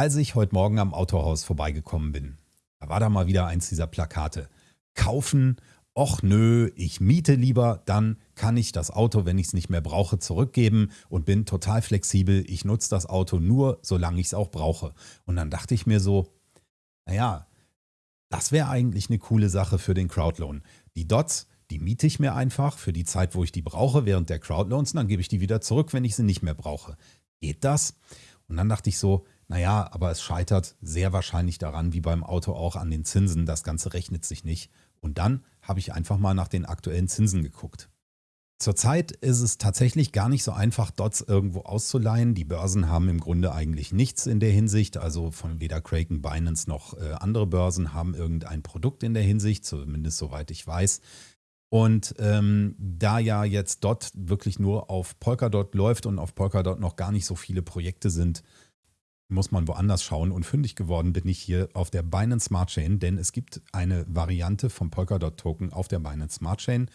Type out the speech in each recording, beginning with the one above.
Als ich heute Morgen am Autohaus vorbeigekommen bin, da war da mal wieder eins dieser Plakate. Kaufen, och nö, ich miete lieber, dann kann ich das Auto, wenn ich es nicht mehr brauche, zurückgeben und bin total flexibel. Ich nutze das Auto nur, solange ich es auch brauche. Und dann dachte ich mir so, naja, das wäre eigentlich eine coole Sache für den Crowdloan. Die Dots, die miete ich mir einfach für die Zeit, wo ich die brauche, während der Crowdloans, und dann gebe ich die wieder zurück, wenn ich sie nicht mehr brauche. Geht das? Und dann dachte ich so, naja, aber es scheitert sehr wahrscheinlich daran, wie beim Auto auch an den Zinsen. Das Ganze rechnet sich nicht. Und dann habe ich einfach mal nach den aktuellen Zinsen geguckt. Zurzeit ist es tatsächlich gar nicht so einfach, Dots irgendwo auszuleihen. Die Börsen haben im Grunde eigentlich nichts in der Hinsicht. Also von weder Kraken, Binance noch äh, andere Börsen haben irgendein Produkt in der Hinsicht, zumindest soweit ich weiß. Und ähm, da ja jetzt Dot wirklich nur auf Polkadot läuft und auf Polkadot noch gar nicht so viele Projekte sind, muss man woanders schauen. Und fündig geworden bin ich hier auf der Binance Smart Chain, denn es gibt eine Variante vom Polkadot-Token auf der Binance Smart Chain.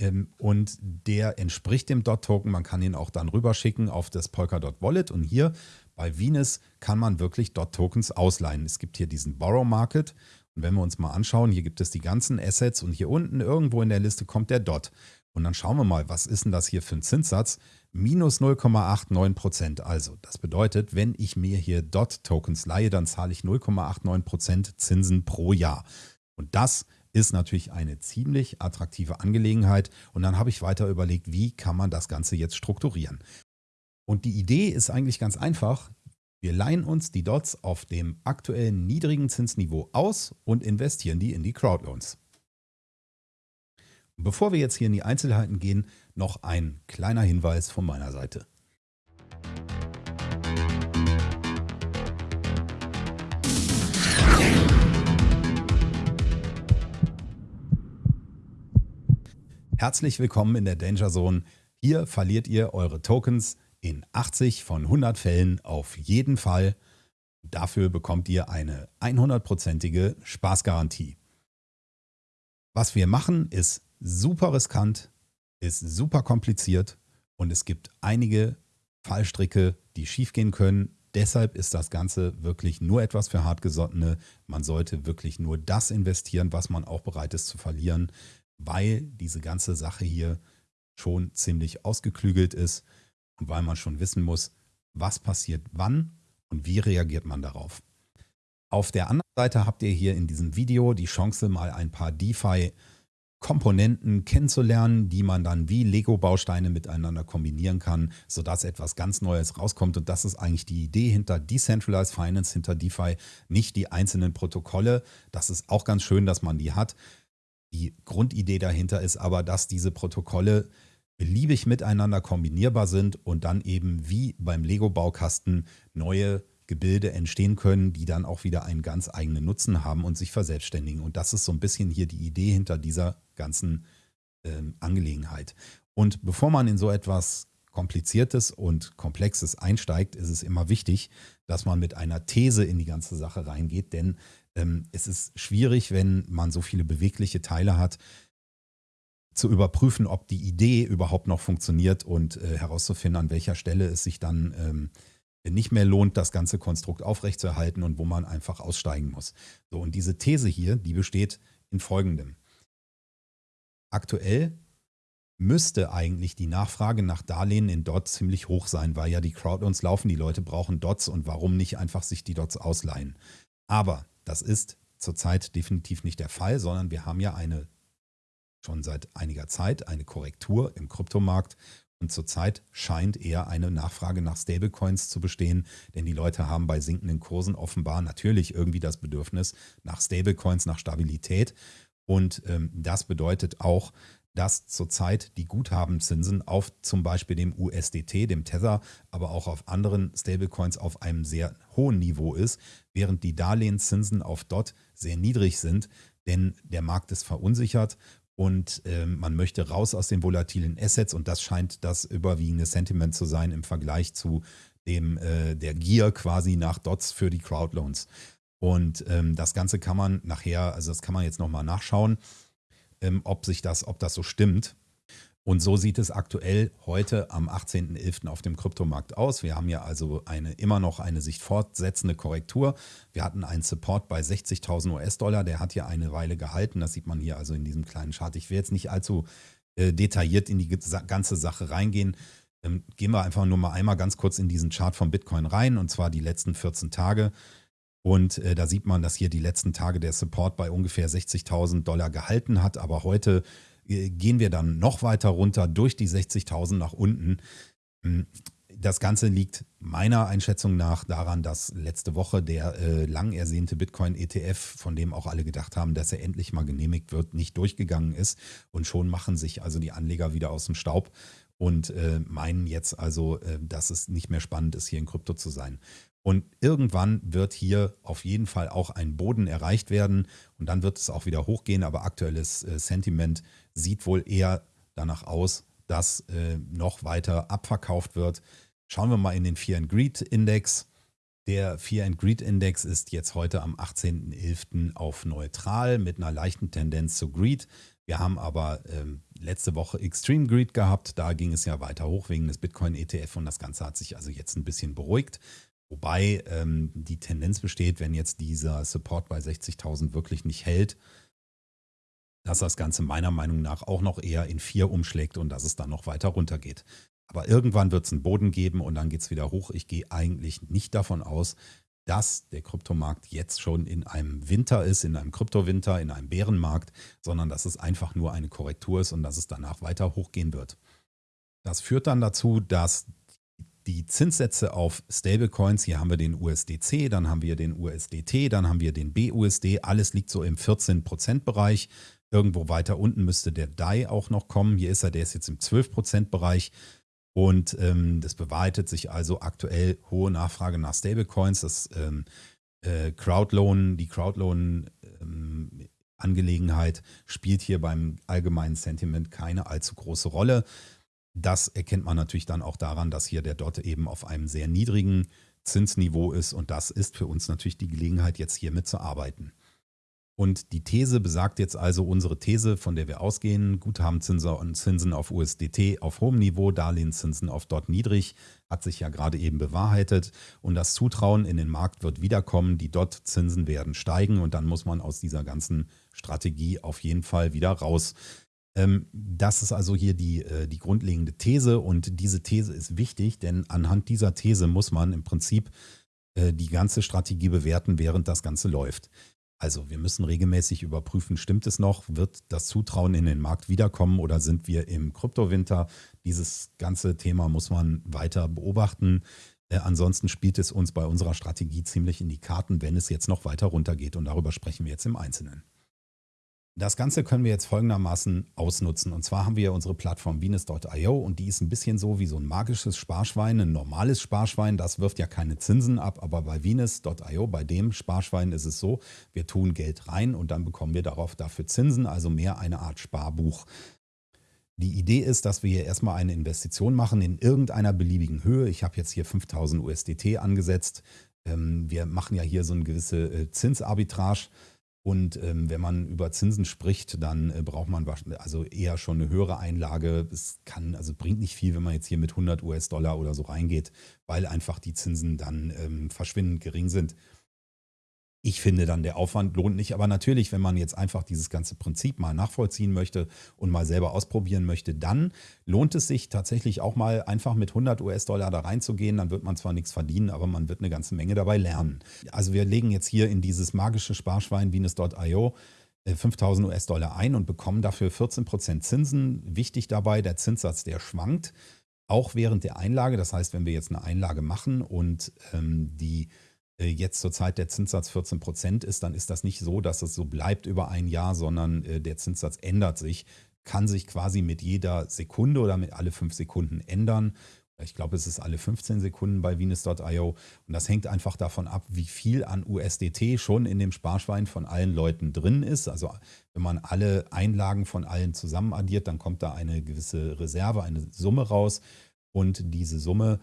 Ähm, und der entspricht dem Dot-Token. Man kann ihn auch dann rüberschicken auf das Polkadot Wallet. Und hier bei Venus kann man wirklich Dot-Tokens ausleihen. Es gibt hier diesen Borrow Market. Und wenn wir uns mal anschauen, hier gibt es die ganzen Assets und hier unten irgendwo in der Liste kommt der Dot. Und dann schauen wir mal, was ist denn das hier für ein Zinssatz? Minus 0,89 Prozent. Also, das bedeutet, wenn ich mir hier DOT-Tokens leihe, dann zahle ich 0,89 Prozent Zinsen pro Jahr. Und das ist natürlich eine ziemlich attraktive Angelegenheit. Und dann habe ich weiter überlegt, wie kann man das Ganze jetzt strukturieren. Und die Idee ist eigentlich ganz einfach. Wir leihen uns die Dots auf dem aktuellen niedrigen Zinsniveau aus und investieren die in die Crowdloans. Bevor wir jetzt hier in die Einzelheiten gehen, noch ein kleiner Hinweis von meiner Seite. Herzlich willkommen in der Danger Zone. Hier verliert ihr eure Tokens in 80 von 100 Fällen auf jeden Fall. Dafür bekommt ihr eine 100%ige Spaßgarantie. Was wir machen, ist super riskant, ist super kompliziert und es gibt einige Fallstricke, die schiefgehen können. Deshalb ist das Ganze wirklich nur etwas für Hartgesottene. Man sollte wirklich nur das investieren, was man auch bereit ist zu verlieren, weil diese ganze Sache hier schon ziemlich ausgeklügelt ist und weil man schon wissen muss, was passiert wann und wie reagiert man darauf. Auf der anderen Seite habt ihr hier in diesem Video die Chance, mal ein paar DeFi Komponenten kennenzulernen, die man dann wie Lego-Bausteine miteinander kombinieren kann, sodass etwas ganz Neues rauskommt. Und das ist eigentlich die Idee hinter Decentralized Finance, hinter DeFi, nicht die einzelnen Protokolle. Das ist auch ganz schön, dass man die hat. Die Grundidee dahinter ist aber, dass diese Protokolle beliebig miteinander kombinierbar sind und dann eben wie beim Lego-Baukasten neue Gebilde entstehen können, die dann auch wieder einen ganz eigenen Nutzen haben und sich verselbstständigen. Und das ist so ein bisschen hier die Idee hinter dieser ganzen ähm, Angelegenheit. Und bevor man in so etwas Kompliziertes und Komplexes einsteigt, ist es immer wichtig, dass man mit einer These in die ganze Sache reingeht, denn ähm, es ist schwierig, wenn man so viele bewegliche Teile hat, zu überprüfen, ob die Idee überhaupt noch funktioniert und äh, herauszufinden, an welcher Stelle es sich dann ähm, nicht mehr lohnt, das ganze Konstrukt aufrechtzuerhalten und wo man einfach aussteigen muss. So, und diese These hier, die besteht in folgendem. Aktuell müsste eigentlich die Nachfrage nach Darlehen in Dots ziemlich hoch sein, weil ja die Crowdloans laufen, die Leute brauchen Dots und warum nicht einfach sich die Dots ausleihen. Aber das ist zurzeit definitiv nicht der Fall, sondern wir haben ja eine schon seit einiger Zeit eine Korrektur im Kryptomarkt und zurzeit scheint eher eine Nachfrage nach Stablecoins zu bestehen, denn die Leute haben bei sinkenden Kursen offenbar natürlich irgendwie das Bedürfnis nach Stablecoins, nach Stabilität. Und ähm, das bedeutet auch, dass zurzeit die Guthabenzinsen auf zum Beispiel dem USDT, dem Tether, aber auch auf anderen Stablecoins auf einem sehr hohen Niveau ist, während die Darlehenszinsen auf DOT sehr niedrig sind, denn der Markt ist verunsichert und äh, man möchte raus aus den volatilen Assets und das scheint das überwiegende Sentiment zu sein im Vergleich zu dem äh, der Gier quasi nach Dots für die Crowdloans. Und ähm, das Ganze kann man nachher, also das kann man jetzt nochmal nachschauen, ähm, ob sich das, ob das so stimmt. Und so sieht es aktuell heute am 18.11. auf dem Kryptomarkt aus. Wir haben ja also eine, immer noch eine sich fortsetzende Korrektur. Wir hatten einen Support bei 60.000 US-Dollar, der hat ja eine Weile gehalten. Das sieht man hier also in diesem kleinen Chart. Ich will jetzt nicht allzu äh, detailliert in die ganze Sache reingehen. Ähm, gehen wir einfach nur mal einmal ganz kurz in diesen Chart von Bitcoin rein und zwar die letzten 14 Tage. Und äh, da sieht man, dass hier die letzten Tage der Support bei ungefähr 60.000 Dollar gehalten hat. Aber heute gehen wir dann noch weiter runter durch die 60.000 nach unten. Hm, das Ganze liegt meiner Einschätzung nach daran, dass letzte Woche der äh, lang ersehnte Bitcoin-ETF, von dem auch alle gedacht haben, dass er endlich mal genehmigt wird, nicht durchgegangen ist. Und schon machen sich also die Anleger wieder aus dem Staub und äh, meinen jetzt also, äh, dass es nicht mehr spannend ist, hier in Krypto zu sein. Und irgendwann wird hier auf jeden Fall auch ein Boden erreicht werden und dann wird es auch wieder hochgehen. Aber aktuelles äh, Sentiment sieht wohl eher danach aus, dass äh, noch weiter abverkauft wird. Schauen wir mal in den Fear and Greed Index. Der Fear and Greed Index ist jetzt heute am 18.11. auf neutral mit einer leichten Tendenz zu Greed. Wir haben aber ähm, letzte Woche Extreme Greed gehabt. Da ging es ja weiter hoch wegen des Bitcoin ETF und das Ganze hat sich also jetzt ein bisschen beruhigt. Wobei ähm, die Tendenz besteht, wenn jetzt dieser Support bei 60.000 wirklich nicht hält, dass das Ganze meiner Meinung nach auch noch eher in 4 umschlägt und dass es dann noch weiter runter geht. Aber irgendwann wird es einen Boden geben und dann geht es wieder hoch. Ich gehe eigentlich nicht davon aus, dass der Kryptomarkt jetzt schon in einem Winter ist, in einem Kryptowinter, in einem Bärenmarkt, sondern dass es einfach nur eine Korrektur ist und dass es danach weiter hochgehen wird. Das führt dann dazu, dass die Zinssätze auf Stablecoins, hier haben wir den USDC, dann haben wir den USDT, dann haben wir den BUSD, alles liegt so im 14% Bereich. Irgendwo weiter unten müsste der DAI auch noch kommen. Hier ist er, der ist jetzt im 12% Bereich. Und ähm, das bewahrheitet sich also aktuell hohe Nachfrage nach Stablecoins. Das ähm, äh, Crowdloan, die Crowdloan-Angelegenheit ähm, spielt hier beim allgemeinen Sentiment keine allzu große Rolle. Das erkennt man natürlich dann auch daran, dass hier der Dot eben auf einem sehr niedrigen Zinsniveau ist und das ist für uns natürlich die Gelegenheit, jetzt hier mitzuarbeiten. Und die These besagt jetzt also unsere These, von der wir ausgehen, Guthabenzinsen und Zinsen auf USDT auf hohem Niveau, Darlehenszinsen auf dort niedrig, hat sich ja gerade eben bewahrheitet. Und das Zutrauen in den Markt wird wiederkommen, die Dot-Zinsen werden steigen und dann muss man aus dieser ganzen Strategie auf jeden Fall wieder raus. Ähm, das ist also hier die, äh, die grundlegende These und diese These ist wichtig, denn anhand dieser These muss man im Prinzip äh, die ganze Strategie bewerten, während das Ganze läuft. Also wir müssen regelmäßig überprüfen, stimmt es noch? Wird das Zutrauen in den Markt wiederkommen oder sind wir im Kryptowinter? Dieses ganze Thema muss man weiter beobachten. Äh, ansonsten spielt es uns bei unserer Strategie ziemlich in die Karten, wenn es jetzt noch weiter runtergeht. Und darüber sprechen wir jetzt im Einzelnen. Das Ganze können wir jetzt folgendermaßen ausnutzen. Und zwar haben wir unsere Plattform Venus.io und die ist ein bisschen so wie so ein magisches Sparschwein, ein normales Sparschwein. Das wirft ja keine Zinsen ab, aber bei Venus.io, bei dem Sparschwein ist es so, wir tun Geld rein und dann bekommen wir darauf dafür Zinsen, also mehr eine Art Sparbuch. Die Idee ist, dass wir hier erstmal eine Investition machen in irgendeiner beliebigen Höhe. Ich habe jetzt hier 5000 USDT angesetzt. Ähm, wir machen ja hier so eine gewisse äh, Zinsarbitrage. Und ähm, wenn man über Zinsen spricht, dann äh, braucht man also eher schon eine höhere Einlage. Es kann, also bringt nicht viel, wenn man jetzt hier mit 100 US-Dollar oder so reingeht, weil einfach die Zinsen dann ähm, verschwindend gering sind. Ich finde dann, der Aufwand lohnt nicht. Aber natürlich, wenn man jetzt einfach dieses ganze Prinzip mal nachvollziehen möchte und mal selber ausprobieren möchte, dann lohnt es sich tatsächlich auch mal einfach mit 100 US-Dollar da reinzugehen. Dann wird man zwar nichts verdienen, aber man wird eine ganze Menge dabei lernen. Also wir legen jetzt hier in dieses magische Sparschwein Venus.io 5000 äh, US-Dollar ein und bekommen dafür 14% Zinsen. Wichtig dabei, der Zinssatz, der schwankt, auch während der Einlage. Das heißt, wenn wir jetzt eine Einlage machen und ähm, die jetzt zurzeit der Zinssatz 14 Prozent ist, dann ist das nicht so, dass es so bleibt über ein Jahr, sondern äh, der Zinssatz ändert sich, kann sich quasi mit jeder Sekunde oder mit alle fünf Sekunden ändern. Ich glaube, es ist alle 15 Sekunden bei Venus.io. Und das hängt einfach davon ab, wie viel an USDT schon in dem Sparschwein von allen Leuten drin ist. Also wenn man alle Einlagen von allen zusammen addiert, dann kommt da eine gewisse Reserve, eine Summe raus. Und diese Summe,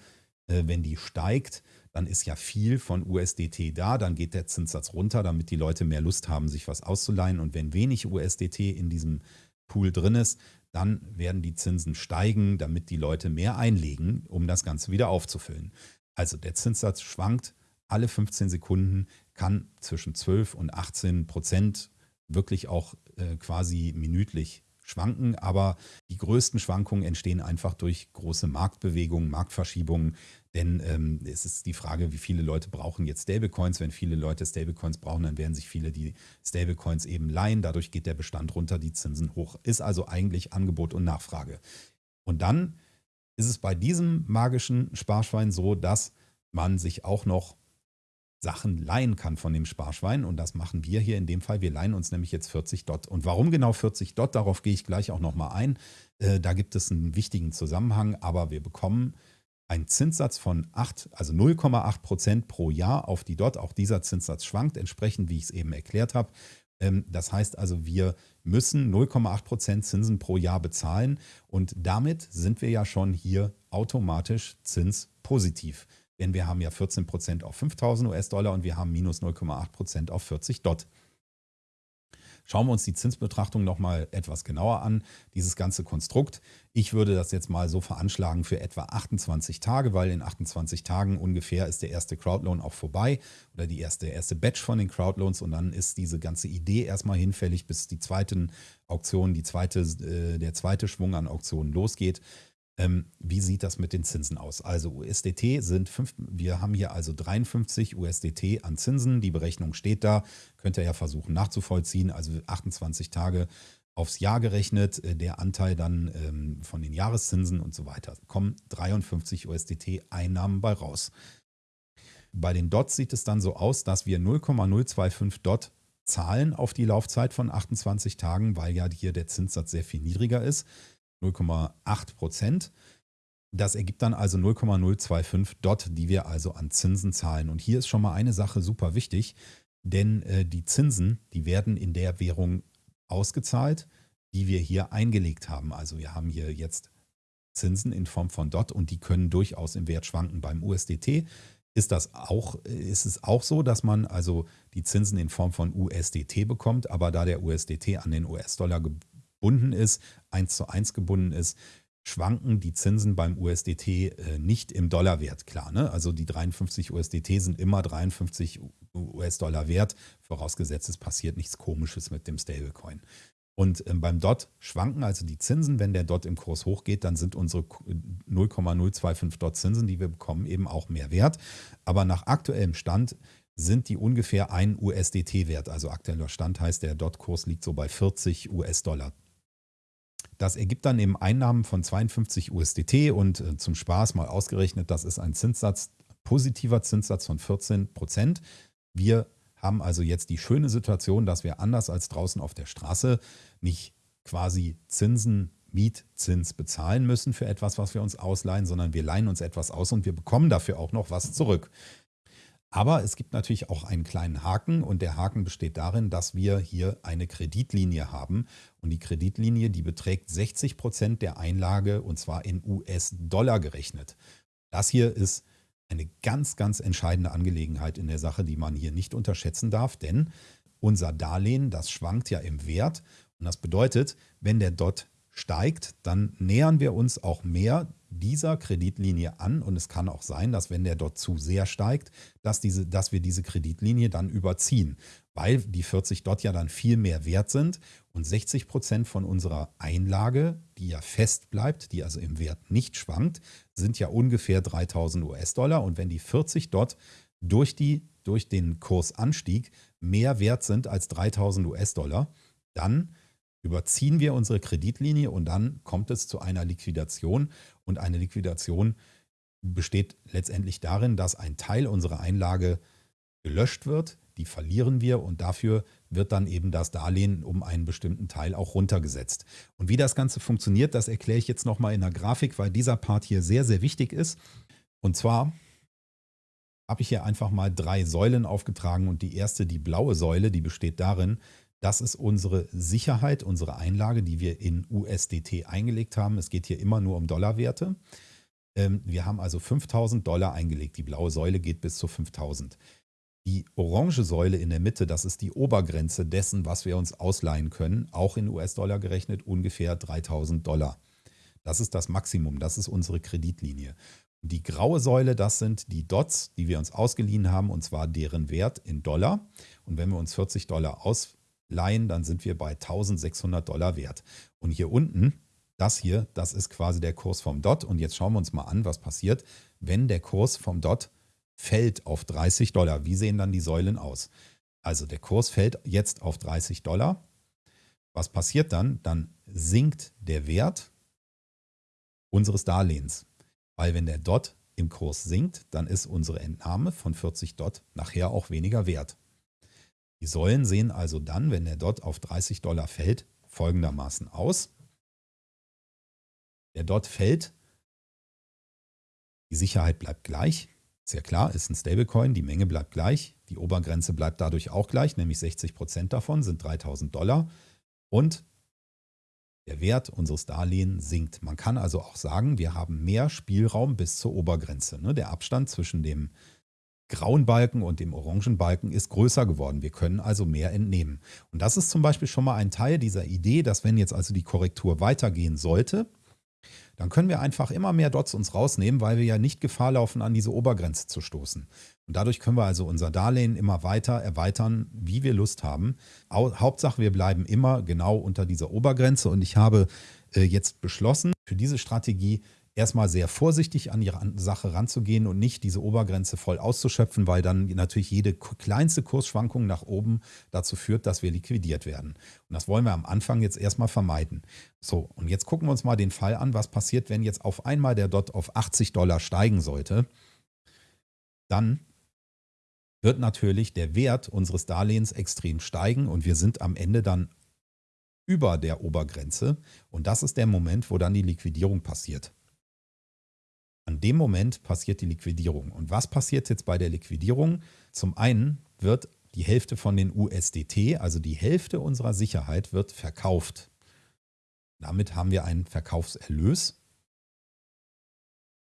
äh, wenn die steigt, dann ist ja viel von USDT da, dann geht der Zinssatz runter, damit die Leute mehr Lust haben, sich was auszuleihen. Und wenn wenig USDT in diesem Pool drin ist, dann werden die Zinsen steigen, damit die Leute mehr einlegen, um das Ganze wieder aufzufüllen. Also der Zinssatz schwankt alle 15 Sekunden, kann zwischen 12 und 18 Prozent wirklich auch äh, quasi minütlich schwanken, aber die größten Schwankungen entstehen einfach durch große Marktbewegungen, Marktverschiebungen, denn ähm, es ist die Frage, wie viele Leute brauchen jetzt Stablecoins. Wenn viele Leute Stablecoins brauchen, dann werden sich viele die Stablecoins eben leihen. Dadurch geht der Bestand runter, die Zinsen hoch. Ist also eigentlich Angebot und Nachfrage. Und dann ist es bei diesem magischen Sparschwein so, dass man sich auch noch Sachen leihen kann von dem Sparschwein. Und das machen wir hier in dem Fall. Wir leihen uns nämlich jetzt 40 Dot. Und warum genau 40 Dot? Darauf gehe ich gleich auch nochmal ein. Äh, da gibt es einen wichtigen Zusammenhang. Aber wir bekommen einen Zinssatz von 8, also 0,8 Prozent pro Jahr auf die Dot. Auch dieser Zinssatz schwankt entsprechend, wie ich es eben erklärt habe. Ähm, das heißt also, wir müssen 0,8 Prozent Zinsen pro Jahr bezahlen und damit sind wir ja schon hier automatisch zinspositiv. Denn wir haben ja 14% auf 5000 US-Dollar und wir haben minus 0,8% auf 40 Dot. Schauen wir uns die Zinsbetrachtung nochmal etwas genauer an, dieses ganze Konstrukt. Ich würde das jetzt mal so veranschlagen für etwa 28 Tage, weil in 28 Tagen ungefähr ist der erste Crowdloan auch vorbei oder die erste, erste Batch von den Crowdloans und dann ist diese ganze Idee erstmal hinfällig, bis die zweiten Auktionen, die zweite, äh, der zweite Schwung an Auktionen losgeht. Ähm, wie sieht das mit den Zinsen aus? Also USDT sind, fünf, wir haben hier also 53 USDT an Zinsen. Die Berechnung steht da, könnt ihr ja versuchen nachzuvollziehen. Also 28 Tage aufs Jahr gerechnet, äh, der Anteil dann ähm, von den Jahreszinsen und so weiter. Kommen 53 USDT Einnahmen bei raus. Bei den Dots sieht es dann so aus, dass wir 0,025 Dot zahlen auf die Laufzeit von 28 Tagen, weil ja hier der Zinssatz sehr viel niedriger ist. 0,8 Prozent. Das ergibt dann also 0,025 Dot, die wir also an Zinsen zahlen. Und hier ist schon mal eine Sache super wichtig, denn äh, die Zinsen, die werden in der Währung ausgezahlt, die wir hier eingelegt haben. Also wir haben hier jetzt Zinsen in Form von Dot und die können durchaus im Wert schwanken. Beim USDT ist das auch, ist es auch so, dass man also die Zinsen in Form von USDT bekommt, aber da der USDT an den US-Dollar gebunden ist, eins zu eins gebunden ist, schwanken die Zinsen beim USDT äh, nicht im Dollarwert, klar. Ne? Also die 53 USDT sind immer 53 US-Dollar wert, vorausgesetzt es passiert nichts Komisches mit dem Stablecoin. Und ähm, beim DOT schwanken also die Zinsen. Wenn der DOT im Kurs hochgeht, dann sind unsere 0,025 DOT Zinsen, die wir bekommen, eben auch mehr wert. Aber nach aktuellem Stand sind die ungefähr ein USDT wert. Also aktueller Stand heißt, der DOT-Kurs liegt so bei 40 US-Dollar das ergibt dann eben Einnahmen von 52 USDT und äh, zum Spaß mal ausgerechnet, das ist ein Zinssatz, positiver Zinssatz von 14 Prozent. Wir haben also jetzt die schöne Situation, dass wir anders als draußen auf der Straße nicht quasi Zinsen, Mietzins bezahlen müssen für etwas, was wir uns ausleihen, sondern wir leihen uns etwas aus und wir bekommen dafür auch noch was zurück. Aber es gibt natürlich auch einen kleinen Haken und der Haken besteht darin, dass wir hier eine Kreditlinie haben und die Kreditlinie, die beträgt 60 Prozent der Einlage und zwar in US-Dollar gerechnet. Das hier ist eine ganz, ganz entscheidende Angelegenheit in der Sache, die man hier nicht unterschätzen darf, denn unser Darlehen, das schwankt ja im Wert und das bedeutet, wenn der Dot steigt, dann nähern wir uns auch mehr dieser Kreditlinie an. Und es kann auch sein, dass wenn der dort zu sehr steigt, dass, diese, dass wir diese Kreditlinie dann überziehen, weil die 40 dort ja dann viel mehr wert sind. Und 60 Prozent von unserer Einlage, die ja fest bleibt, die also im Wert nicht schwankt, sind ja ungefähr 3000 US-Dollar. Und wenn die 40 dort durch, die, durch den Kursanstieg mehr wert sind als 3000 US-Dollar, dann überziehen wir unsere Kreditlinie und dann kommt es zu einer Liquidation. Und eine Liquidation besteht letztendlich darin, dass ein Teil unserer Einlage gelöscht wird, die verlieren wir und dafür wird dann eben das Darlehen um einen bestimmten Teil auch runtergesetzt. Und wie das Ganze funktioniert, das erkläre ich jetzt nochmal in der Grafik, weil dieser Part hier sehr, sehr wichtig ist. Und zwar habe ich hier einfach mal drei Säulen aufgetragen und die erste, die blaue Säule, die besteht darin, das ist unsere Sicherheit, unsere Einlage, die wir in USDT eingelegt haben. Es geht hier immer nur um Dollarwerte. Ähm, wir haben also 5000 Dollar eingelegt. Die blaue Säule geht bis zu 5000. Die orange Säule in der Mitte, das ist die Obergrenze dessen, was wir uns ausleihen können, auch in US-Dollar gerechnet, ungefähr 3000 Dollar. Das ist das Maximum, das ist unsere Kreditlinie. Die graue Säule, das sind die Dots, die wir uns ausgeliehen haben, und zwar deren Wert in Dollar. Und wenn wir uns 40 Dollar ausleihen, dann sind wir bei 1600 Dollar wert. Und hier unten, das hier, das ist quasi der Kurs vom Dot. Und jetzt schauen wir uns mal an, was passiert, wenn der Kurs vom Dot fällt auf 30 Dollar. Wie sehen dann die Säulen aus? Also der Kurs fällt jetzt auf 30 Dollar. Was passiert dann? Dann sinkt der Wert unseres Darlehens. Weil wenn der Dot im Kurs sinkt, dann ist unsere Entnahme von 40 Dot nachher auch weniger wert. Die Säulen sehen also dann, wenn der Dot auf 30 Dollar fällt, folgendermaßen aus. Der Dot fällt, die Sicherheit bleibt gleich, ja klar, ist ein Stablecoin, die Menge bleibt gleich, die Obergrenze bleibt dadurch auch gleich, nämlich 60% davon sind 3000 Dollar und der Wert unseres Darlehens sinkt. Man kann also auch sagen, wir haben mehr Spielraum bis zur Obergrenze. Ne? Der Abstand zwischen dem grauen Balken und dem orangen Balken ist größer geworden. Wir können also mehr entnehmen. Und das ist zum Beispiel schon mal ein Teil dieser Idee, dass wenn jetzt also die Korrektur weitergehen sollte, dann können wir einfach immer mehr Dots uns rausnehmen, weil wir ja nicht Gefahr laufen, an diese Obergrenze zu stoßen. Und dadurch können wir also unser Darlehen immer weiter erweitern, wie wir Lust haben. Hauptsache, wir bleiben immer genau unter dieser Obergrenze. Und ich habe äh, jetzt beschlossen, für diese Strategie erstmal sehr vorsichtig an ihre Sache ranzugehen und nicht diese Obergrenze voll auszuschöpfen, weil dann natürlich jede kleinste Kursschwankung nach oben dazu führt, dass wir liquidiert werden. Und das wollen wir am Anfang jetzt erstmal vermeiden. So, und jetzt gucken wir uns mal den Fall an, was passiert, wenn jetzt auf einmal der Dot auf 80 Dollar steigen sollte. Dann wird natürlich der Wert unseres Darlehens extrem steigen und wir sind am Ende dann über der Obergrenze. Und das ist der Moment, wo dann die Liquidierung passiert. An dem Moment passiert die Liquidierung. Und was passiert jetzt bei der Liquidierung? Zum einen wird die Hälfte von den USDT, also die Hälfte unserer Sicherheit, wird verkauft. Damit haben wir einen Verkaufserlös.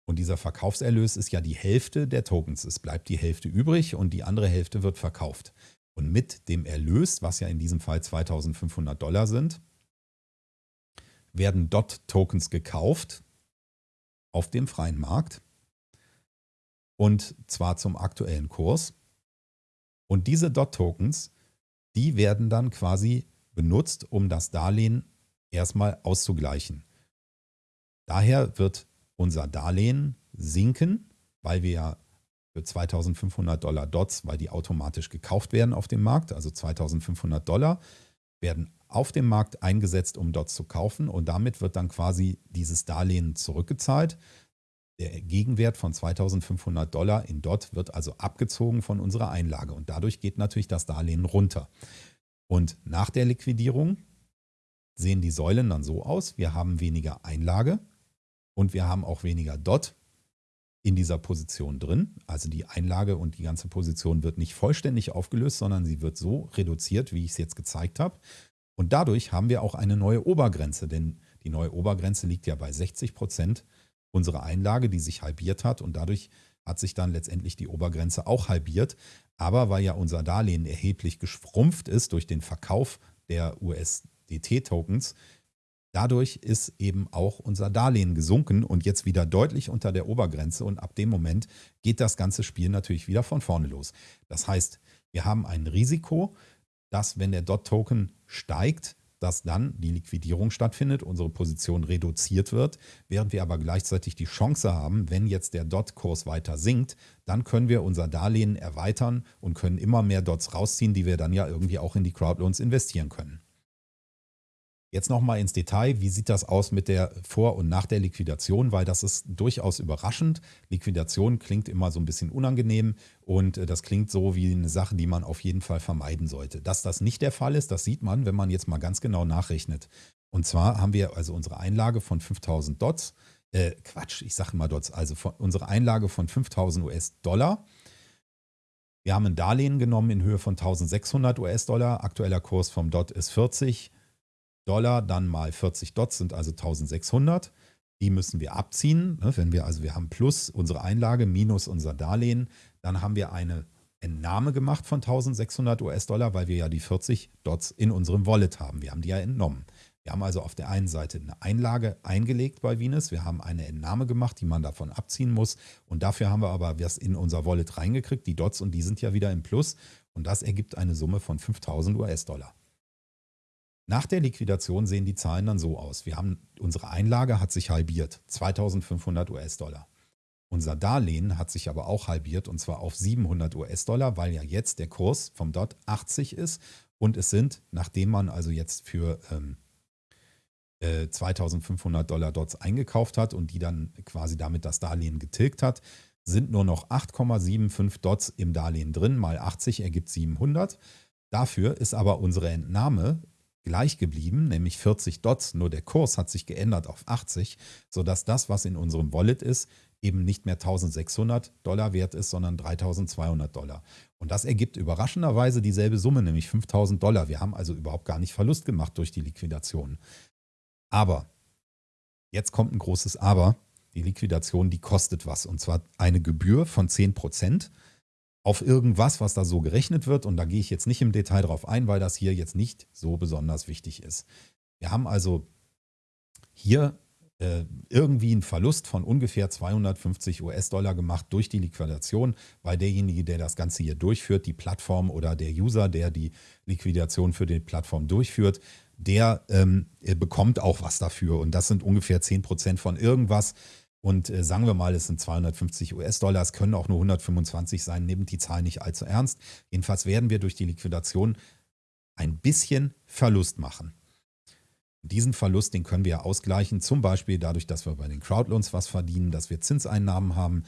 Und dieser Verkaufserlös ist ja die Hälfte der Tokens. Es bleibt die Hälfte übrig und die andere Hälfte wird verkauft. Und mit dem Erlös, was ja in diesem Fall 2500 Dollar sind, werden DOT-Tokens gekauft auf dem freien Markt und zwar zum aktuellen Kurs. Und diese DOT-Tokens, die werden dann quasi benutzt, um das Darlehen erstmal auszugleichen. Daher wird unser Darlehen sinken, weil wir ja für 2500 Dollar Dots, weil die automatisch gekauft werden auf dem Markt, also 2500 Dollar, werden auf dem Markt eingesetzt, um Dots zu kaufen und damit wird dann quasi dieses Darlehen zurückgezahlt. Der Gegenwert von 2500 Dollar in DOT wird also abgezogen von unserer Einlage und dadurch geht natürlich das Darlehen runter. Und nach der Liquidierung sehen die Säulen dann so aus, wir haben weniger Einlage und wir haben auch weniger DOT in dieser Position drin. Also die Einlage und die ganze Position wird nicht vollständig aufgelöst, sondern sie wird so reduziert, wie ich es jetzt gezeigt habe. Und dadurch haben wir auch eine neue Obergrenze, denn die neue Obergrenze liegt ja bei 60 Prozent unserer Einlage, die sich halbiert hat und dadurch hat sich dann letztendlich die Obergrenze auch halbiert. Aber weil ja unser Darlehen erheblich geschrumpft ist durch den Verkauf der USDT-Tokens, dadurch ist eben auch unser Darlehen gesunken und jetzt wieder deutlich unter der Obergrenze und ab dem Moment geht das ganze Spiel natürlich wieder von vorne los. Das heißt, wir haben ein Risiko, dass wenn der DOT-Token steigt, dass dann die Liquidierung stattfindet, unsere Position reduziert wird, während wir aber gleichzeitig die Chance haben, wenn jetzt der DOT-Kurs weiter sinkt, dann können wir unser Darlehen erweitern und können immer mehr Dots rausziehen, die wir dann ja irgendwie auch in die Crowdloans investieren können. Jetzt nochmal ins Detail, wie sieht das aus mit der Vor- und Nach der Liquidation, weil das ist durchaus überraschend. Liquidation klingt immer so ein bisschen unangenehm und äh, das klingt so wie eine Sache, die man auf jeden Fall vermeiden sollte. Dass das nicht der Fall ist, das sieht man, wenn man jetzt mal ganz genau nachrechnet. Und zwar haben wir also unsere Einlage von 5000 Dots, äh, Quatsch, ich sage immer Dots, also unsere Einlage von 5000 US-Dollar. Wir haben ein Darlehen genommen in Höhe von 1600 US-Dollar. Aktueller Kurs vom Dot ist 40. Dollar, dann mal 40 Dots sind also 1600. Die müssen wir abziehen. Ne? Wenn wir also, wir haben plus unsere Einlage minus unser Darlehen, dann haben wir eine Entnahme gemacht von 1600 US-Dollar, weil wir ja die 40 Dots in unserem Wallet haben. Wir haben die ja entnommen. Wir haben also auf der einen Seite eine Einlage eingelegt bei Venus, wir haben eine Entnahme gemacht, die man davon abziehen muss und dafür haben wir aber was in unser Wallet reingekriegt, die Dots und die sind ja wieder im Plus und das ergibt eine Summe von 5000 US-Dollar. Nach der Liquidation sehen die Zahlen dann so aus. Wir haben, unsere Einlage hat sich halbiert, 2500 US-Dollar. Unser Darlehen hat sich aber auch halbiert und zwar auf 700 US-Dollar, weil ja jetzt der Kurs vom DOT 80 ist und es sind, nachdem man also jetzt für ähm, 2500 äh, Dollar Dots eingekauft hat und die dann quasi damit das Darlehen getilgt hat, sind nur noch 8,75 Dots im Darlehen drin, mal 80 ergibt 700. Dafür ist aber unsere Entnahme gleich geblieben, nämlich 40 Dots, nur der Kurs hat sich geändert auf 80, sodass das, was in unserem Wallet ist, eben nicht mehr 1600 Dollar wert ist, sondern 3200 Dollar. Und das ergibt überraschenderweise dieselbe Summe, nämlich 5000 Dollar. Wir haben also überhaupt gar nicht Verlust gemacht durch die Liquidation. Aber, jetzt kommt ein großes Aber, die Liquidation, die kostet was. Und zwar eine Gebühr von 10% auf irgendwas, was da so gerechnet wird. Und da gehe ich jetzt nicht im Detail drauf ein, weil das hier jetzt nicht so besonders wichtig ist. Wir haben also hier äh, irgendwie einen Verlust von ungefähr 250 US-Dollar gemacht durch die Liquidation, weil derjenige, der das Ganze hier durchführt, die Plattform oder der User, der die Liquidation für die Plattform durchführt, der ähm, bekommt auch was dafür. Und das sind ungefähr 10% von irgendwas. Und äh, sagen wir mal, es sind 250 US-Dollar, es können auch nur 125 sein, nehmt die Zahl nicht allzu ernst. Jedenfalls werden wir durch die Liquidation ein bisschen Verlust machen. Diesen Verlust, den können wir ausgleichen, zum Beispiel dadurch, dass wir bei den Crowdloans was verdienen, dass wir Zinseinnahmen haben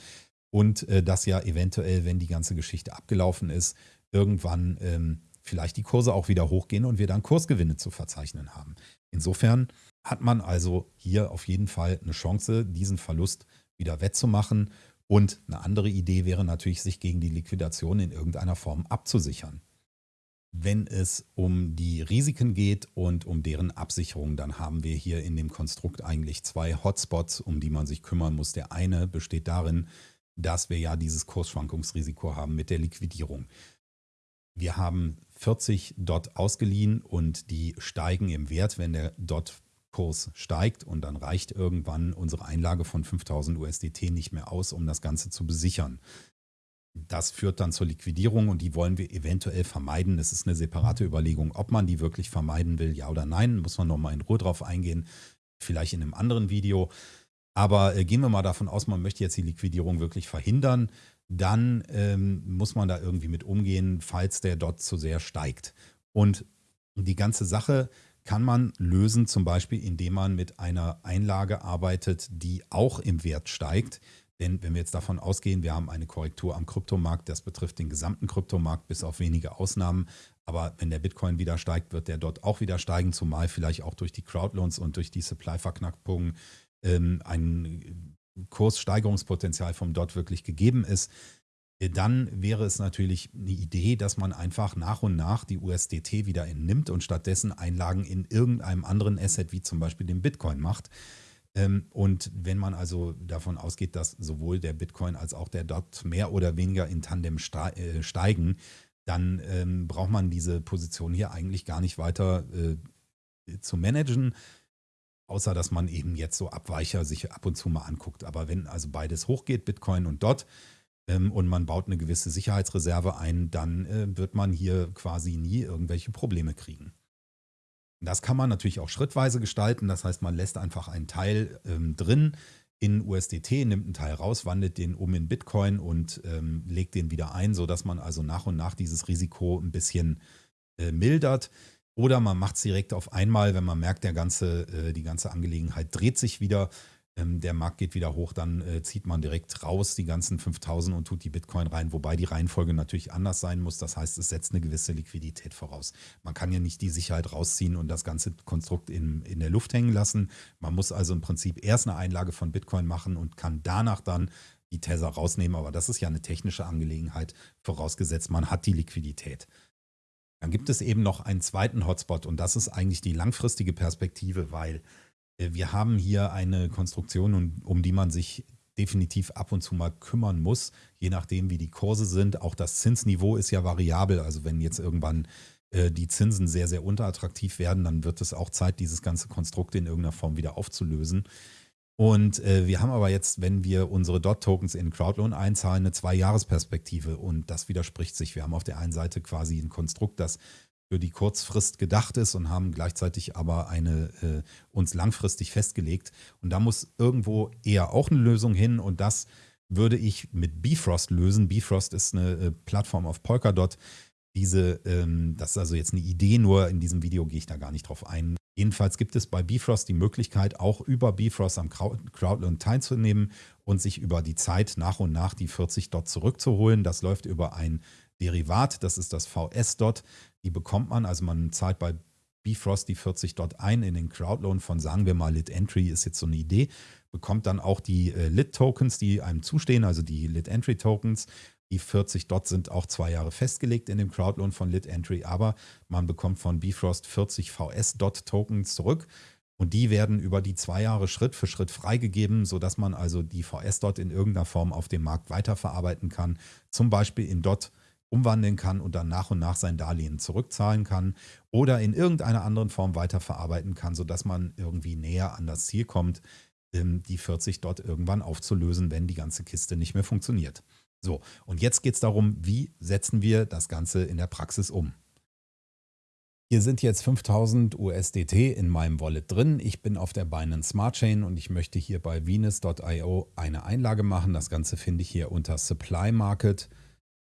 und äh, dass ja eventuell, wenn die ganze Geschichte abgelaufen ist, irgendwann ähm, vielleicht die Kurse auch wieder hochgehen und wir dann Kursgewinne zu verzeichnen haben. Insofern hat man also hier auf jeden Fall eine Chance, diesen Verlust wieder wettzumachen. Und eine andere Idee wäre natürlich, sich gegen die Liquidation in irgendeiner Form abzusichern. Wenn es um die Risiken geht und um deren Absicherung, dann haben wir hier in dem Konstrukt eigentlich zwei Hotspots, um die man sich kümmern muss. Der eine besteht darin, dass wir ja dieses Kursschwankungsrisiko haben mit der Liquidierung. Wir haben 40 Dot ausgeliehen und die steigen im Wert, wenn der Dot-Kurs steigt und dann reicht irgendwann unsere Einlage von 5000 USDT nicht mehr aus, um das Ganze zu besichern. Das führt dann zur Liquidierung und die wollen wir eventuell vermeiden. Das ist eine separate Überlegung, ob man die wirklich vermeiden will, ja oder nein. Muss man nochmal in Ruhe drauf eingehen, vielleicht in einem anderen Video. Aber äh, gehen wir mal davon aus, man möchte jetzt die Liquidierung wirklich verhindern dann ähm, muss man da irgendwie mit umgehen, falls der dort zu sehr steigt. Und die ganze Sache kann man lösen, zum Beispiel indem man mit einer Einlage arbeitet, die auch im Wert steigt. Denn wenn wir jetzt davon ausgehen, wir haben eine Korrektur am Kryptomarkt, das betrifft den gesamten Kryptomarkt bis auf wenige Ausnahmen. Aber wenn der Bitcoin wieder steigt, wird der dort auch wieder steigen, zumal vielleicht auch durch die Crowdloans und durch die Supply-Verknackungen ähm, ein Kurssteigerungspotenzial vom DOT wirklich gegeben ist, dann wäre es natürlich eine Idee, dass man einfach nach und nach die USDT wieder entnimmt und stattdessen Einlagen in irgendeinem anderen Asset, wie zum Beispiel dem Bitcoin, macht. Ähm, und wenn man also davon ausgeht, dass sowohl der Bitcoin als auch der DOT mehr oder weniger in Tandem äh, steigen, dann ähm, braucht man diese Position hier eigentlich gar nicht weiter äh, zu managen, außer dass man eben jetzt so Abweicher sich ab und zu mal anguckt. Aber wenn also beides hochgeht, Bitcoin und DOT, und man baut eine gewisse Sicherheitsreserve ein, dann äh, wird man hier quasi nie irgendwelche Probleme kriegen. Das kann man natürlich auch schrittweise gestalten. Das heißt, man lässt einfach einen Teil ähm, drin in USDT, nimmt einen Teil raus, wandelt den um in Bitcoin und ähm, legt den wieder ein, sodass man also nach und nach dieses Risiko ein bisschen äh, mildert. Oder man macht es direkt auf einmal, wenn man merkt, der ganze, äh, die ganze Angelegenheit dreht sich wieder. Ähm, der Markt geht wieder hoch, dann äh, zieht man direkt raus die ganzen 5000 und tut die Bitcoin rein, wobei die Reihenfolge natürlich anders sein muss. Das heißt, es setzt eine gewisse Liquidität voraus. Man kann ja nicht die Sicherheit rausziehen und das ganze Konstrukt in, in der Luft hängen lassen. Man muss also im Prinzip erst eine Einlage von Bitcoin machen und kann danach dann die Tether rausnehmen. Aber das ist ja eine technische Angelegenheit, vorausgesetzt man hat die Liquidität. Dann gibt es eben noch einen zweiten Hotspot und das ist eigentlich die langfristige Perspektive, weil wir haben hier eine Konstruktion, um, die man sich definitiv ab und zu mal kümmern muss, je nachdem, wie die Kurse sind. Auch das Zinsniveau ist ja variabel. Also wenn jetzt irgendwann äh, die Zinsen sehr, sehr unterattraktiv werden, dann wird es auch Zeit, dieses ganze Konstrukt in irgendeiner Form wieder aufzulösen. Und äh, wir haben aber jetzt, wenn wir unsere DOT-Tokens in Crowdloan einzahlen, eine Zwei-Jahres-Perspektive. Und das widerspricht sich. Wir haben auf der einen Seite quasi ein Konstrukt, das für die Kurzfrist gedacht ist und haben gleichzeitig aber eine äh, uns langfristig festgelegt. Und da muss irgendwo eher auch eine Lösung hin und das würde ich mit Bifrost lösen. Bifrost ist eine äh, Plattform auf Polkadot. Diese, ähm, das ist also jetzt eine Idee, nur in diesem Video gehe ich da gar nicht drauf ein. Jedenfalls gibt es bei Bifrost die Möglichkeit, auch über Bifrost am Crowdloan teilzunehmen und sich über die Zeit nach und nach die 40 Dot zurückzuholen. Das läuft über ein Derivat, das ist das VS-Dot. Die bekommt man, also man zahlt bei Bifrost die 40 Dot ein in den Crowdloan von, sagen wir mal, Lit Entry ist jetzt so eine Idee, bekommt dann auch die äh, Lit Tokens, die einem zustehen, also die Lit Entry Tokens. Die 40 Dot sind auch zwei Jahre festgelegt in dem Crowdloan von Lit Entry, aber man bekommt von Bifrost 40 VS Dot Tokens zurück. Und die werden über die zwei Jahre Schritt für Schritt freigegeben, sodass man also die VS Dot in irgendeiner Form auf dem Markt weiterverarbeiten kann. Zum Beispiel in Dot umwandeln kann und dann nach und nach sein Darlehen zurückzahlen kann oder in irgendeiner anderen Form weiterverarbeiten kann, sodass man irgendwie näher an das Ziel kommt, ähm, die 40 dort irgendwann aufzulösen, wenn die ganze Kiste nicht mehr funktioniert. So, und jetzt geht es darum, wie setzen wir das Ganze in der Praxis um. Hier sind jetzt 5000 USDT in meinem Wallet drin. Ich bin auf der Binance Smart Chain und ich möchte hier bei Venus.io eine Einlage machen. Das Ganze finde ich hier unter Supply Market.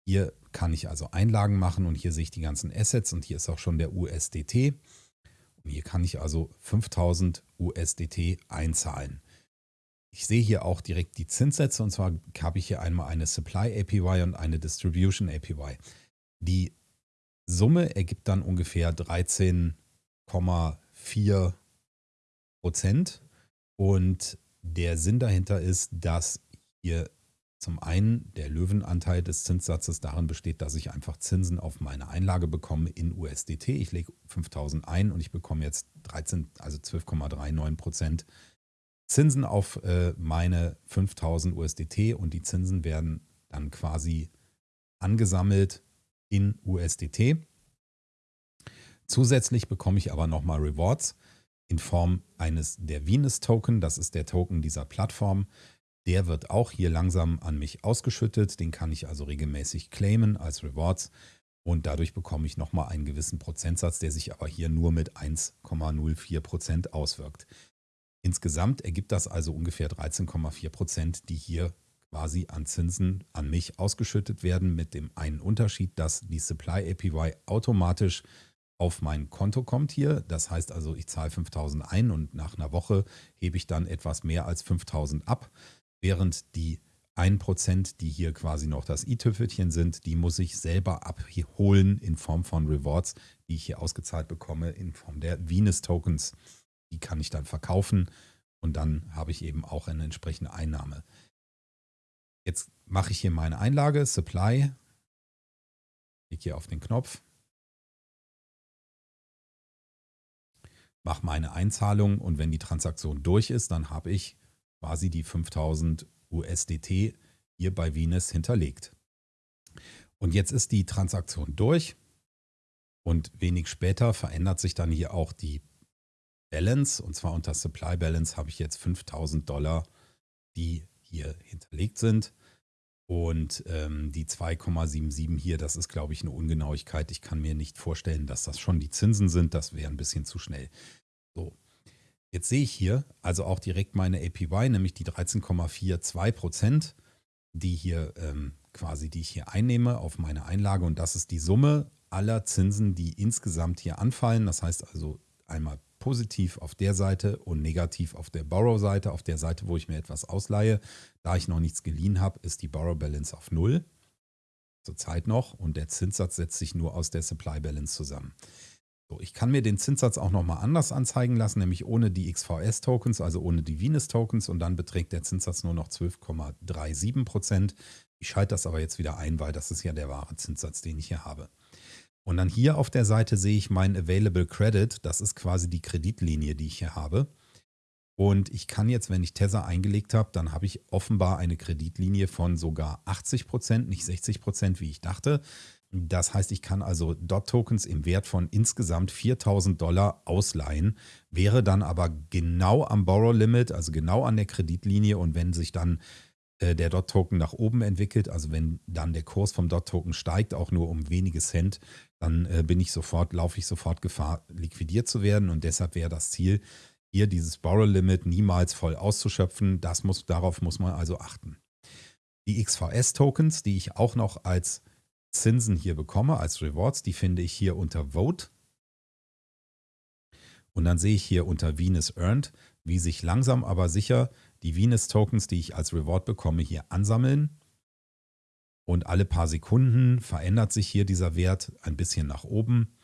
Hier kann ich also Einlagen machen und hier sehe ich die ganzen Assets und hier ist auch schon der USDT. Und hier kann ich also 5000 USDT einzahlen. Ich sehe hier auch direkt die Zinssätze und zwar habe ich hier einmal eine Supply APY und eine Distribution APY. Die Summe ergibt dann ungefähr 13,4 Prozent und der Sinn dahinter ist, dass hier zum einen der Löwenanteil des Zinssatzes darin besteht, dass ich einfach Zinsen auf meine Einlage bekomme in USDT. Ich lege 5000 ein und ich bekomme jetzt 13, also 12,39 Prozent Zinsen auf äh, meine 5000 USDT und die Zinsen werden dann quasi angesammelt in USDT. Zusätzlich bekomme ich aber nochmal Rewards in Form eines der Venus Token. Das ist der Token dieser Plattform. Der wird auch hier langsam an mich ausgeschüttet. Den kann ich also regelmäßig claimen als Rewards. Und dadurch bekomme ich nochmal einen gewissen Prozentsatz, der sich aber hier nur mit 1,04 Prozent auswirkt. Insgesamt ergibt das also ungefähr 13,4 Prozent, die hier quasi an Zinsen an mich ausgeschüttet werden, mit dem einen Unterschied, dass die Supply APY automatisch auf mein Konto kommt hier. Das heißt also, ich zahle 5000 ein und nach einer Woche hebe ich dann etwas mehr als 5000 ab während die 1%, die hier quasi noch das i-Tüpfelchen sind, die muss ich selber abholen in Form von Rewards, die ich hier ausgezahlt bekomme, in Form der Venus-Tokens. Die kann ich dann verkaufen und dann habe ich eben auch eine entsprechende Einnahme. Jetzt mache ich hier meine Einlage, Supply, klicke hier auf den Knopf, mache meine Einzahlung und wenn die Transaktion durch ist, dann habe ich quasi die 5000 USDT hier bei Venus hinterlegt. Und jetzt ist die Transaktion durch und wenig später verändert sich dann hier auch die Balance und zwar unter Supply Balance habe ich jetzt 5000 Dollar, die hier hinterlegt sind. Und ähm, die 2,77 hier, das ist, glaube ich, eine Ungenauigkeit. Ich kann mir nicht vorstellen, dass das schon die Zinsen sind. Das wäre ein bisschen zu schnell. So, Jetzt sehe ich hier also auch direkt meine APY, nämlich die 13,42 Prozent, die hier ähm, quasi, die ich hier einnehme auf meine Einlage. Und das ist die Summe aller Zinsen, die insgesamt hier anfallen. Das heißt also einmal positiv auf der Seite und negativ auf der Borrow-Seite. Auf der Seite, wo ich mir etwas ausleihe, da ich noch nichts geliehen habe, ist die Borrow Balance auf Null. Zurzeit noch. Und der Zinssatz setzt sich nur aus der Supply Balance zusammen. So, ich kann mir den Zinssatz auch nochmal anders anzeigen lassen, nämlich ohne die XVS-Tokens, also ohne die Venus-Tokens und dann beträgt der Zinssatz nur noch 12,37 Prozent. Ich schalte das aber jetzt wieder ein, weil das ist ja der wahre Zinssatz, den ich hier habe. Und dann hier auf der Seite sehe ich mein Available Credit. Das ist quasi die Kreditlinie, die ich hier habe. Und ich kann jetzt, wenn ich Tether eingelegt habe, dann habe ich offenbar eine Kreditlinie von sogar 80 Prozent, nicht 60 Prozent, wie ich dachte. Das heißt, ich kann also DOT-Tokens im Wert von insgesamt 4000 Dollar ausleihen, wäre dann aber genau am Borrow-Limit, also genau an der Kreditlinie. Und wenn sich dann äh, der DOT-Token nach oben entwickelt, also wenn dann der Kurs vom DOT-Token steigt, auch nur um wenige Cent, dann äh, bin ich sofort, laufe ich sofort Gefahr, liquidiert zu werden. Und deshalb wäre das Ziel, hier dieses Borrow-Limit niemals voll auszuschöpfen. Das muss, darauf muss man also achten. Die XVS-Tokens, die ich auch noch als Zinsen hier bekomme, als Rewards, die finde ich hier unter Vote. Und dann sehe ich hier unter Venus Earned, wie sich langsam aber sicher die Venus-Tokens, die ich als Reward bekomme, hier ansammeln. Und alle paar Sekunden verändert sich hier dieser Wert ein bisschen nach oben.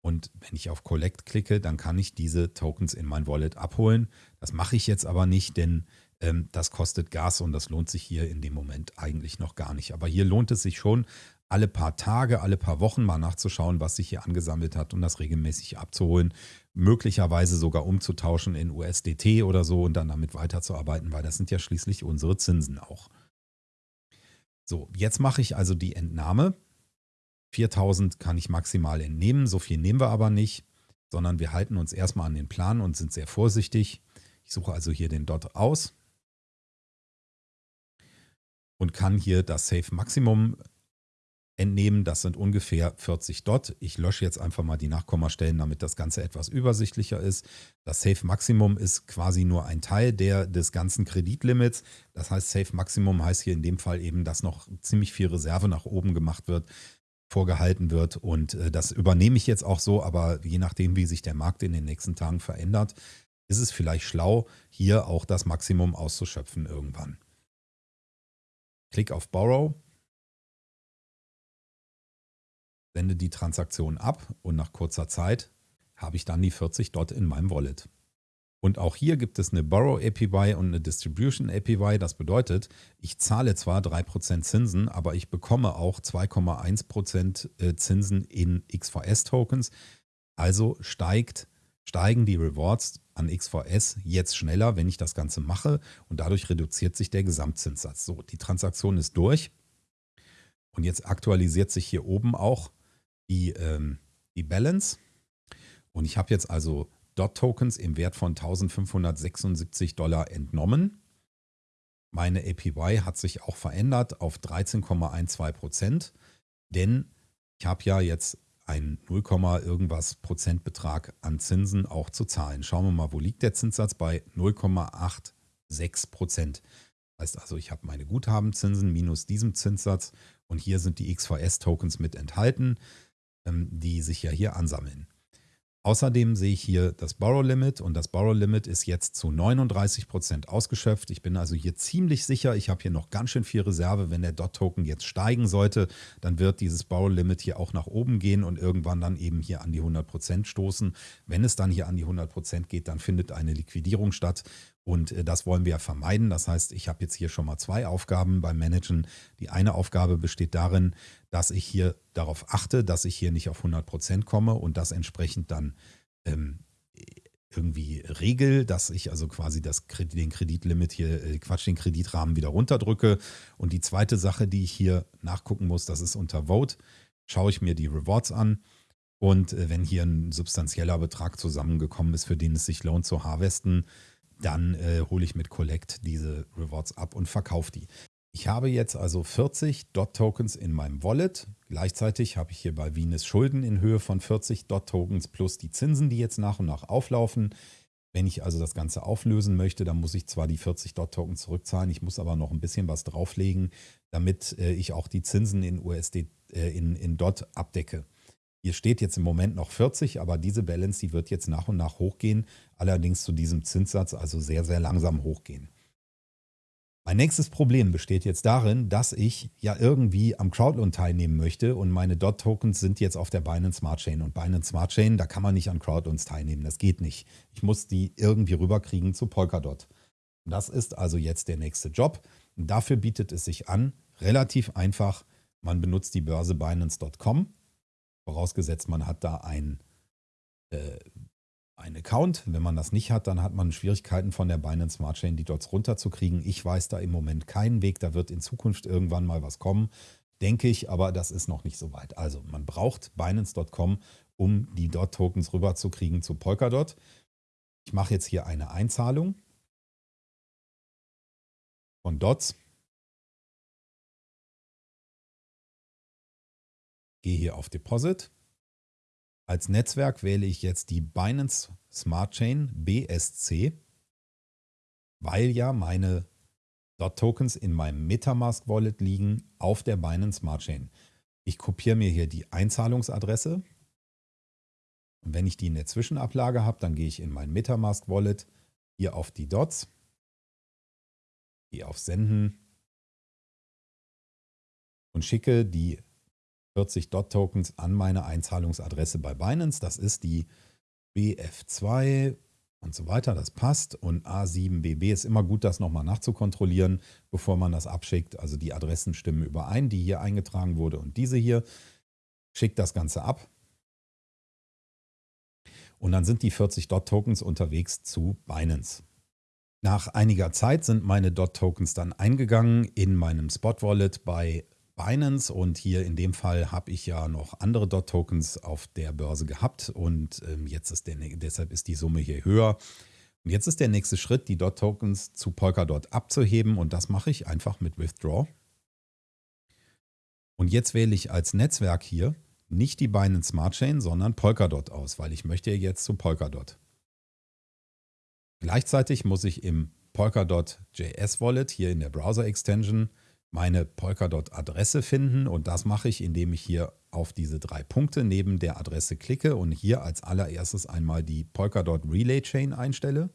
Und wenn ich auf Collect klicke, dann kann ich diese Tokens in mein Wallet abholen. Das mache ich jetzt aber nicht, denn ähm, das kostet Gas und das lohnt sich hier in dem Moment eigentlich noch gar nicht. Aber hier lohnt es sich schon, alle paar Tage, alle paar Wochen mal nachzuschauen, was sich hier angesammelt hat und das regelmäßig abzuholen. Möglicherweise sogar umzutauschen in USDT oder so und dann damit weiterzuarbeiten, weil das sind ja schließlich unsere Zinsen auch. So, jetzt mache ich also die Entnahme 4000 kann ich maximal entnehmen, so viel nehmen wir aber nicht, sondern wir halten uns erstmal an den Plan und sind sehr vorsichtig. Ich suche also hier den Dot aus und kann hier das Safe Maximum entnehmen. Das sind ungefähr 40 Dot. Ich lösche jetzt einfach mal die Nachkommastellen, damit das Ganze etwas übersichtlicher ist. Das Safe Maximum ist quasi nur ein Teil der, des ganzen Kreditlimits. Das heißt, Safe Maximum heißt hier in dem Fall eben, dass noch ziemlich viel Reserve nach oben gemacht wird vorgehalten wird. Und äh, das übernehme ich jetzt auch so, aber je nachdem, wie sich der Markt in den nächsten Tagen verändert, ist es vielleicht schlau, hier auch das Maximum auszuschöpfen irgendwann. Klick auf Borrow, sende die Transaktion ab und nach kurzer Zeit habe ich dann die 40 dort in meinem Wallet. Und auch hier gibt es eine Borrow APY und eine Distribution APY. Das bedeutet, ich zahle zwar 3% Zinsen, aber ich bekomme auch 2,1% äh, Zinsen in XVS-Tokens. Also steigt, steigen die Rewards an XVS jetzt schneller, wenn ich das Ganze mache. Und dadurch reduziert sich der Gesamtzinssatz. So, die Transaktion ist durch. Und jetzt aktualisiert sich hier oben auch die, ähm, die Balance. Und ich habe jetzt also DOT-Tokens im Wert von 1576 Dollar entnommen. Meine APY hat sich auch verändert auf 13,12 Prozent, denn ich habe ja jetzt einen 0, irgendwas Prozentbetrag an Zinsen auch zu zahlen. Schauen wir mal, wo liegt der Zinssatz? Bei 0,86 Prozent. Heißt also, ich habe meine Guthabenzinsen minus diesem Zinssatz und hier sind die XVS-Tokens mit enthalten, die sich ja hier ansammeln. Außerdem sehe ich hier das Borrow Limit und das Borrow Limit ist jetzt zu 39 Prozent ausgeschöpft. Ich bin also hier ziemlich sicher, ich habe hier noch ganz schön viel Reserve. Wenn der DOT-Token jetzt steigen sollte, dann wird dieses Borrow Limit hier auch nach oben gehen und irgendwann dann eben hier an die 100 Prozent stoßen. Wenn es dann hier an die 100 Prozent geht, dann findet eine Liquidierung statt und äh, das wollen wir vermeiden. Das heißt, ich habe jetzt hier schon mal zwei Aufgaben beim Managen. Die eine Aufgabe besteht darin, dass ich hier darauf achte, dass ich hier nicht auf 100 Prozent komme und das entsprechend dann ähm, irgendwie regel, dass ich also quasi das, den Kreditlimit hier, äh, Quatsch, den Kreditrahmen wieder runterdrücke. Und die zweite Sache, die ich hier nachgucken muss, das ist unter Vote, schaue ich mir die Rewards an. Und äh, wenn hier ein substanzieller Betrag zusammengekommen ist, für den es sich lohnt zu harvesten, dann äh, hole ich mit Collect diese Rewards ab und verkaufe die. Ich habe jetzt also 40 DOT-Tokens in meinem Wallet. Gleichzeitig habe ich hier bei Venus Schulden in Höhe von 40 DOT-Tokens plus die Zinsen, die jetzt nach und nach auflaufen. Wenn ich also das Ganze auflösen möchte, dann muss ich zwar die 40 DOT-Token zurückzahlen, ich muss aber noch ein bisschen was drauflegen, damit äh, ich auch die Zinsen in USD, äh, in, in DOT abdecke. Hier steht jetzt im Moment noch 40, aber diese Balance, die wird jetzt nach und nach hochgehen, allerdings zu diesem Zinssatz also sehr, sehr langsam hochgehen. Mein nächstes Problem besteht jetzt darin, dass ich ja irgendwie am Crowdloan teilnehmen möchte und meine DOT-Tokens sind jetzt auf der Binance Smart Chain und Binance Smart Chain, da kann man nicht an Crowdloans teilnehmen, das geht nicht. Ich muss die irgendwie rüberkriegen zu Polkadot. Das ist also jetzt der nächste Job. Dafür bietet es sich an, relativ einfach, man benutzt die Börse Binance.com Vorausgesetzt, man hat da ein, äh, einen Account. Wenn man das nicht hat, dann hat man Schwierigkeiten von der Binance Smart Chain, die Dots runterzukriegen. Ich weiß da im Moment keinen Weg. Da wird in Zukunft irgendwann mal was kommen, denke ich, aber das ist noch nicht so weit. Also man braucht Binance.com, um die Dot-Tokens rüberzukriegen zu Polkadot. Ich mache jetzt hier eine Einzahlung von Dots. Gehe hier auf Deposit als Netzwerk wähle ich jetzt die Binance Smart Chain BSC, weil ja meine Dot-Tokens in meinem Metamask Wallet liegen auf der Binance Smart Chain. Ich kopiere mir hier die Einzahlungsadresse. Und wenn ich die in der Zwischenablage habe, dann gehe ich in mein Metamask Wallet hier auf die Dots, gehe auf Senden und schicke die 40 DOT-Tokens an meine Einzahlungsadresse bei Binance. Das ist die BF2 und so weiter. Das passt. Und A7BB ist immer gut, das nochmal nachzukontrollieren, bevor man das abschickt. Also die Adressen stimmen überein, die hier eingetragen wurde und diese hier. Schickt das Ganze ab. Und dann sind die 40 DOT-Tokens unterwegs zu Binance. Nach einiger Zeit sind meine DOT-Tokens dann eingegangen in meinem Spot-Wallet bei Binance und hier in dem Fall habe ich ja noch andere DOT-Tokens auf der Börse gehabt und ähm, jetzt ist der, deshalb ist die Summe hier höher. Und jetzt ist der nächste Schritt, die DOT-Tokens zu Polkadot abzuheben und das mache ich einfach mit Withdraw. Und jetzt wähle ich als Netzwerk hier nicht die Binance Smart Chain, sondern Polkadot aus, weil ich möchte jetzt zu Polkadot. Gleichzeitig muss ich im Polkadot JS Wallet hier in der Browser Extension meine Polkadot-Adresse finden und das mache ich, indem ich hier auf diese drei Punkte neben der Adresse klicke und hier als allererstes einmal die Polkadot Relay Chain einstelle.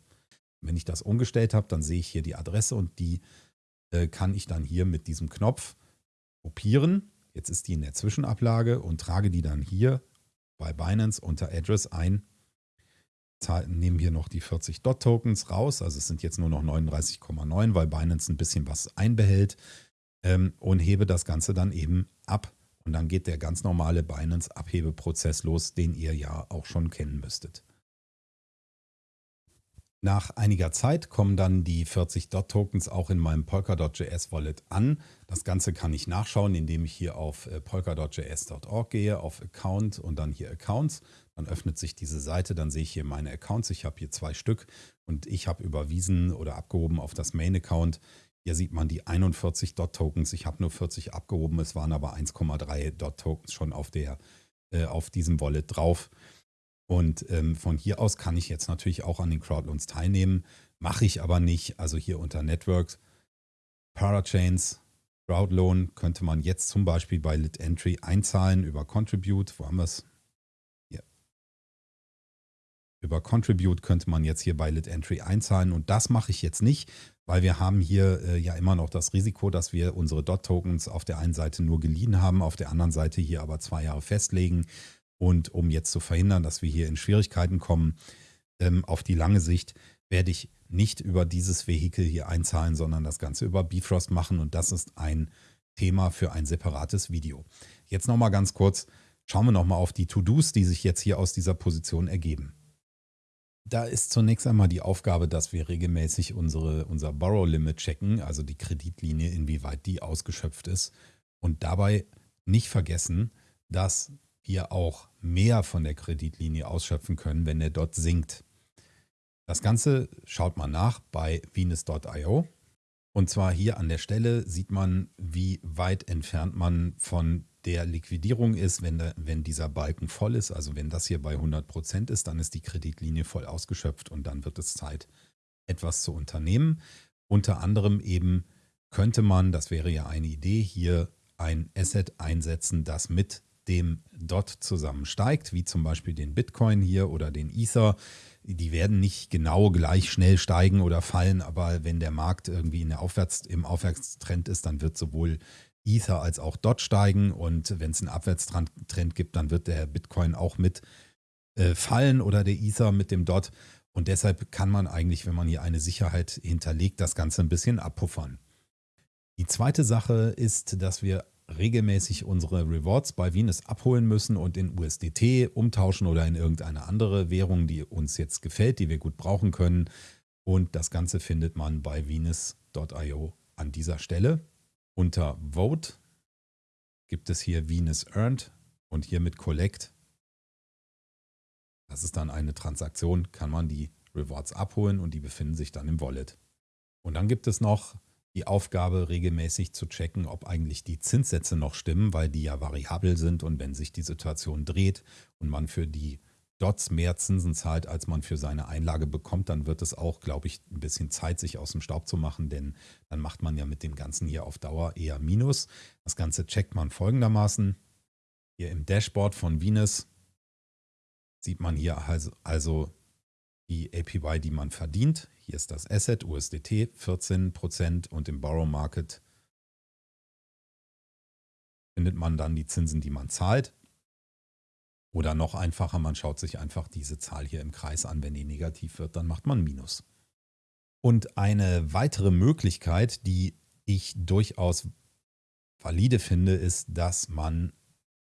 Wenn ich das umgestellt habe, dann sehe ich hier die Adresse und die äh, kann ich dann hier mit diesem Knopf kopieren. Jetzt ist die in der Zwischenablage und trage die dann hier bei Binance unter Address ein. Nehmen hier noch die 40 Dot-Tokens raus, also es sind jetzt nur noch 39,9, weil Binance ein bisschen was einbehält ähm, und hebe das Ganze dann eben ab. Und dann geht der ganz normale Binance-Abhebeprozess los, den ihr ja auch schon kennen müsstet. Nach einiger Zeit kommen dann die 40 DOT-Tokens auch in meinem Polkadot.js Wallet an. Das Ganze kann ich nachschauen, indem ich hier auf äh, polkadot.js.org gehe, auf Account und dann hier Accounts. Dann öffnet sich diese Seite, dann sehe ich hier meine Accounts. Ich habe hier zwei Stück und ich habe überwiesen oder abgehoben auf das Main-Account hier sieht man die 41 Dot-Tokens. Ich habe nur 40 abgehoben, es waren aber 1,3 Dot-Tokens schon auf, der, äh, auf diesem Wallet drauf. Und ähm, von hier aus kann ich jetzt natürlich auch an den Crowdloans teilnehmen. Mache ich aber nicht. Also hier unter Networks, Parachains, Crowdloan könnte man jetzt zum Beispiel bei Lit Entry einzahlen über Contribute. Wo haben wir es? Über Contribute könnte man jetzt hier bei Lit Entry einzahlen und das mache ich jetzt nicht, weil wir haben hier äh, ja immer noch das Risiko, dass wir unsere DOT-Tokens auf der einen Seite nur geliehen haben, auf der anderen Seite hier aber zwei Jahre festlegen. Und um jetzt zu verhindern, dass wir hier in Schwierigkeiten kommen, ähm, auf die lange Sicht werde ich nicht über dieses Vehikel hier einzahlen, sondern das Ganze über Bifrost machen. Und das ist ein Thema für ein separates Video. Jetzt nochmal ganz kurz, schauen wir nochmal auf die To-Dos, die sich jetzt hier aus dieser Position ergeben. Da ist zunächst einmal die Aufgabe, dass wir regelmäßig unsere, unser Borrow Limit checken, also die Kreditlinie, inwieweit die ausgeschöpft ist. Und dabei nicht vergessen, dass wir auch mehr von der Kreditlinie ausschöpfen können, wenn der dort sinkt. Das Ganze schaut man nach bei Venus.io. Und zwar hier an der Stelle sieht man, wie weit entfernt man von der Liquidierung ist, wenn, der, wenn dieser Balken voll ist, also wenn das hier bei 100 Prozent ist, dann ist die Kreditlinie voll ausgeschöpft und dann wird es Zeit, etwas zu unternehmen. Unter anderem eben könnte man, das wäre ja eine Idee, hier ein Asset einsetzen, das mit dem DOT zusammen steigt, wie zum Beispiel den Bitcoin hier oder den Ether. Die werden nicht genau gleich schnell steigen oder fallen, aber wenn der Markt irgendwie in der Aufwärts, im Aufwärtstrend ist, dann wird sowohl Ether als auch DOT steigen und wenn es einen Abwärtstrend gibt, dann wird der Bitcoin auch mit äh, fallen oder der Ether mit dem DOT. Und deshalb kann man eigentlich, wenn man hier eine Sicherheit hinterlegt, das Ganze ein bisschen abpuffern. Die zweite Sache ist, dass wir regelmäßig unsere Rewards bei Venus abholen müssen und in USDT umtauschen oder in irgendeine andere Währung, die uns jetzt gefällt, die wir gut brauchen können. Und das Ganze findet man bei Venus.io an dieser Stelle. Unter Vote gibt es hier Venus Earned und hier mit Collect. Das ist dann eine Transaktion, kann man die Rewards abholen und die befinden sich dann im Wallet. Und dann gibt es noch die Aufgabe, regelmäßig zu checken, ob eigentlich die Zinssätze noch stimmen, weil die ja variabel sind und wenn sich die Situation dreht und man für die Dots mehr Zinsen zahlt, als man für seine Einlage bekommt, dann wird es auch, glaube ich, ein bisschen Zeit, sich aus dem Staub zu machen, denn dann macht man ja mit dem Ganzen hier auf Dauer eher Minus. Das Ganze checkt man folgendermaßen. Hier im Dashboard von Venus sieht man hier also, also die APY, die man verdient. Hier ist das Asset USDT 14% und im Borrow Market findet man dann die Zinsen, die man zahlt. Oder noch einfacher, man schaut sich einfach diese Zahl hier im Kreis an. Wenn die negativ wird, dann macht man Minus. Und eine weitere Möglichkeit, die ich durchaus valide finde, ist, dass man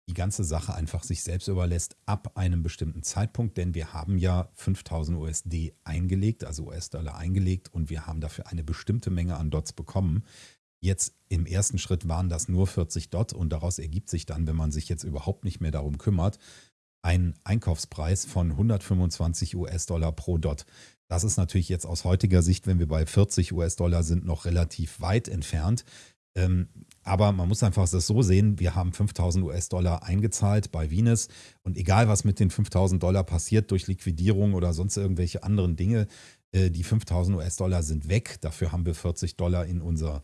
die ganze Sache einfach sich selbst überlässt ab einem bestimmten Zeitpunkt, denn wir haben ja 5000 USD eingelegt, also US-Dollar eingelegt und wir haben dafür eine bestimmte Menge an Dots bekommen. Jetzt im ersten Schritt waren das nur 40 Dot und daraus ergibt sich dann, wenn man sich jetzt überhaupt nicht mehr darum kümmert, ein Einkaufspreis von 125 US-Dollar pro Dot. Das ist natürlich jetzt aus heutiger Sicht, wenn wir bei 40 US-Dollar sind, noch relativ weit entfernt. Ähm, aber man muss einfach das so sehen, wir haben 5000 US-Dollar eingezahlt bei Venus und egal was mit den 5000 Dollar passiert durch Liquidierung oder sonst irgendwelche anderen Dinge, äh, die 5000 US-Dollar sind weg. Dafür haben wir 40 Dollar in unser äh,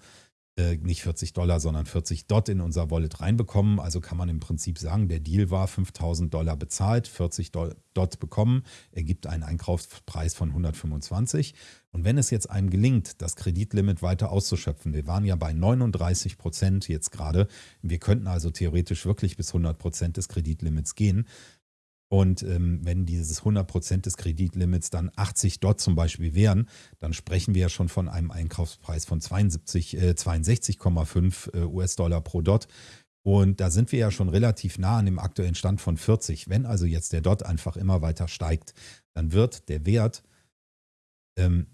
nicht 40 Dollar, sondern 40 Dot in unser Wallet reinbekommen. Also kann man im Prinzip sagen, der Deal war 5000 Dollar bezahlt, 40 Dot bekommen, ergibt einen Einkaufspreis von 125. Und wenn es jetzt einem gelingt, das Kreditlimit weiter auszuschöpfen, wir waren ja bei 39 Prozent jetzt gerade, wir könnten also theoretisch wirklich bis 100 Prozent des Kreditlimits gehen, und ähm, wenn dieses 100% des Kreditlimits dann 80 Dot zum Beispiel wären, dann sprechen wir ja schon von einem Einkaufspreis von 72, äh, 62,5 äh, US-Dollar pro Dot. Und da sind wir ja schon relativ nah an dem aktuellen Stand von 40. Wenn also jetzt der Dot einfach immer weiter steigt, dann wird der Wert, ähm,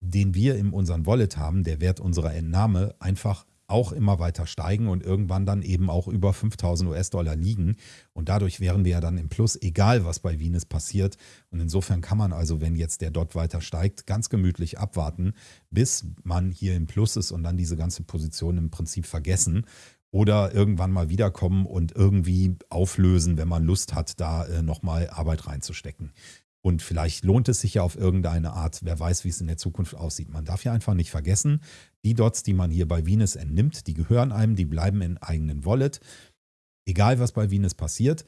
den wir in unserem Wallet haben, der Wert unserer Entnahme, einfach auch immer weiter steigen und irgendwann dann eben auch über 5000 US-Dollar liegen. Und dadurch wären wir ja dann im Plus, egal was bei Venus passiert. Und insofern kann man also, wenn jetzt der Dot weiter steigt, ganz gemütlich abwarten, bis man hier im Plus ist und dann diese ganze Position im Prinzip vergessen oder irgendwann mal wiederkommen und irgendwie auflösen, wenn man Lust hat, da äh, nochmal Arbeit reinzustecken. Und vielleicht lohnt es sich ja auf irgendeine Art, wer weiß, wie es in der Zukunft aussieht. Man darf ja einfach nicht vergessen, die Dots, die man hier bei Venus entnimmt, die gehören einem, die bleiben in eigenen Wallet. Egal, was bei Venus passiert,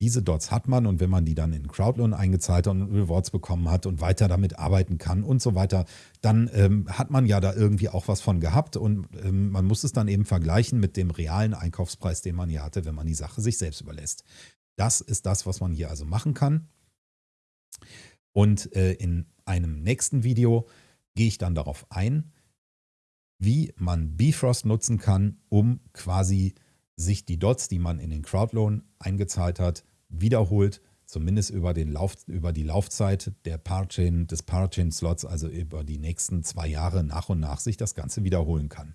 diese Dots hat man und wenn man die dann in Crowdloan eingezahlt und Rewards bekommen hat und weiter damit arbeiten kann und so weiter, dann ähm, hat man ja da irgendwie auch was von gehabt und ähm, man muss es dann eben vergleichen mit dem realen Einkaufspreis, den man hier hatte, wenn man die Sache sich selbst überlässt. Das ist das, was man hier also machen kann. Und äh, in einem nächsten Video gehe ich dann darauf ein, wie man Bifrost nutzen kann, um quasi sich die Dots, die man in den Crowdloan eingezahlt hat, wiederholt, zumindest über, den Lauf, über die Laufzeit der Parachain, des Parachain-Slots, also über die nächsten zwei Jahre nach und nach sich das Ganze wiederholen kann.